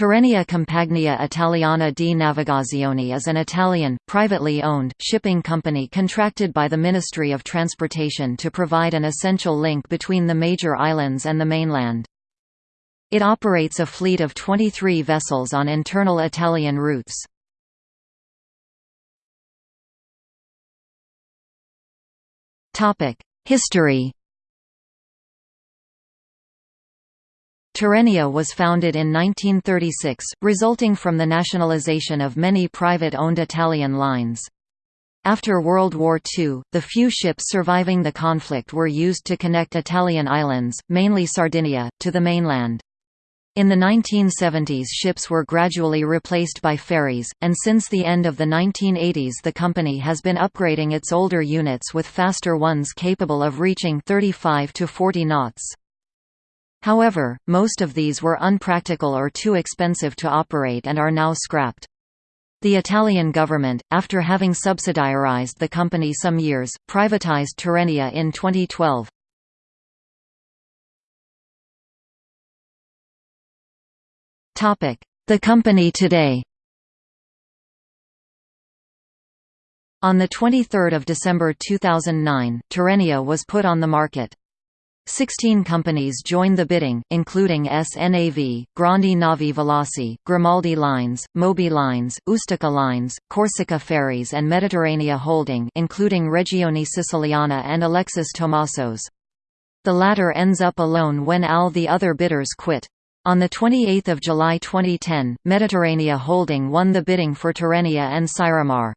Tirrenia Compagnia Italiana di Navigazione is an Italian, privately owned, shipping company contracted by the Ministry of Transportation to provide an essential link between the major islands and the mainland. It operates a fleet of 23 vessels on internal Italian routes. History Tirrenia was founded in 1936, resulting from the nationalization of many private-owned Italian lines. After World War II, the few ships surviving the conflict were used to connect Italian islands, mainly Sardinia, to the mainland. In the 1970s ships were gradually replaced by ferries, and since the end of the 1980s the company has been upgrading its older units with faster ones capable of reaching 35 to 40 knots. However, most of these were unpractical or too expensive to operate and are now scrapped. The Italian government, after having subsidiarized the company some years, privatized Tirrenia in 2012. The company today On 23 December 2009, Tirrenia was put on the market. Sixteen companies joined the bidding, including SNAV, Grandi Navi Veloci, Grimaldi Lines, Moby Lines, Ustica Lines, Corsica Ferries and Mediterranea Holding including Regione Siciliana and Alexis Tomasos. The latter ends up alone when all the other bidders quit. On 28 July 2010, Mediterranea Holding won the bidding for Tirrenia and Syremar.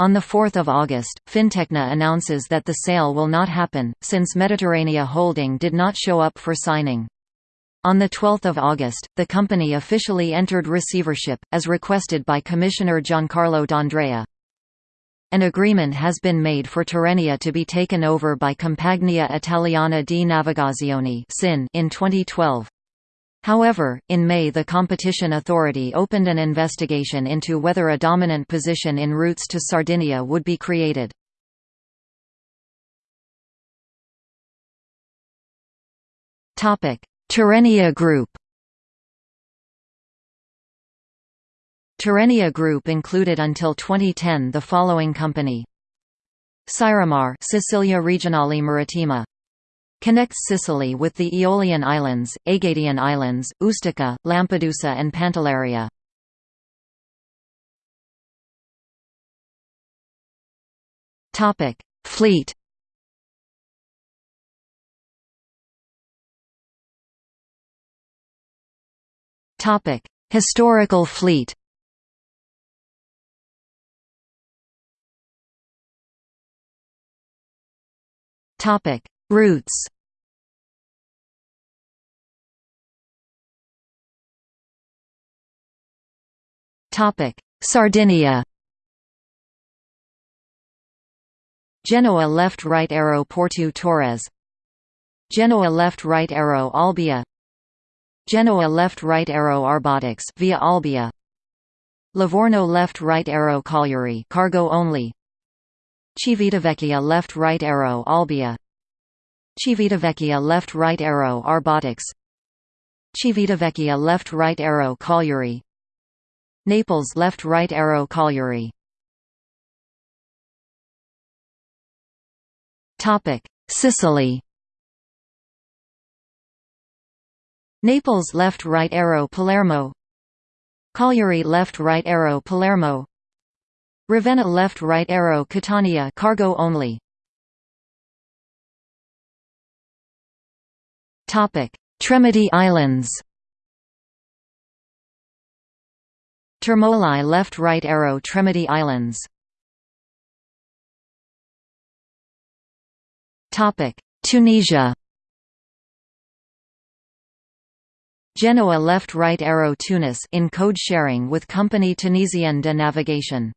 On 4 August, Fintecna announces that the sale will not happen, since Mediterranea Holding did not show up for signing. On 12 August, the company officially entered receivership, as requested by Commissioner Giancarlo D'Andrea. An agreement has been made for Tirrenia to be taken over by Compagnia Italiana di Navigazione in 2012. However, in May the Competition Authority opened an investigation into whether a dominant position in routes to Sardinia would be created. Tirrenia Group. Tirrenia Group included until 2010 the following company. Syremar Sicilia Regionale Marittima Connects Sicily with the Aeolian Islands, Egadian Islands, Ustica, Lampedusa and Pantelleria. Fleet Topic: Historical fleet Topic: Routes Topic: Sardinia. Genoa left right arrow Porto Torres. Genoa left right arrow Olbia. Genoa left right arrow Arbatax via Olbia. Livorno left right arrow Cagliari cargo only. Civitavecchia left right arrow Olbia. Civitavecchia left right arrow Arbatax Civitavecchia left right arrow Cagliari Naples left right arrow Cagliari Topic. Sicily. Naples left right arrow Palermo. Cagliari left right arrow Palermo. Ravenna left right arrow Catania cargo only Tremiti Islands Termoli left-right arrow Tremiti Islands Tunisia Genoa left-right arrow Tunis in code sharing with Compagnie Tunisienne de Navigation